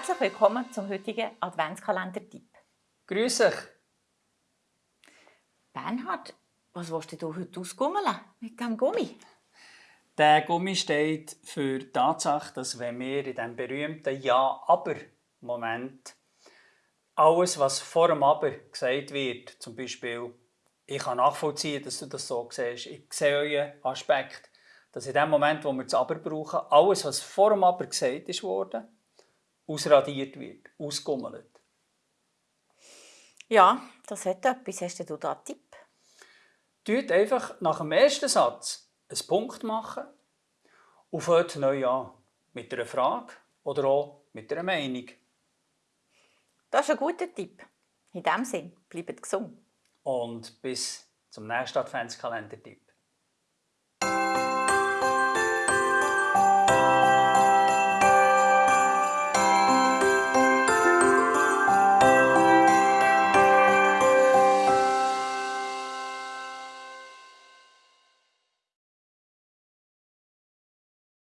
Herzlich willkommen zum heutigen Adventskalender-Tipp. Grüß euch. Bernhard, was willst du heute ausgummeln mit diesem Gummi? Der Gummi steht für die Tatsache, dass wenn wir in diesem berühmten Ja-Aber-Moment alles, was vor dem Aber gesagt wird, zum Beispiel, ich kann nachvollziehen, dass du das so siehst, ich sehe euren Aspekt, dass in dem Moment, wo wir das Aber brauchen, alles, was vor dem Aber gesagt ist worden, ausradiert wird, ausgummelt. Ja, das hat etwas. Hast du da einen Tipp? Tut einfach nach dem ersten Satz einen Punkt machen und fängt neu an. Mit einer Frage oder auch mit einer Meinung. Das ist ein guter Tipp. In diesem Sinne, bleibt gesund. Und bis zum nächsten Adventskalender-Tipp.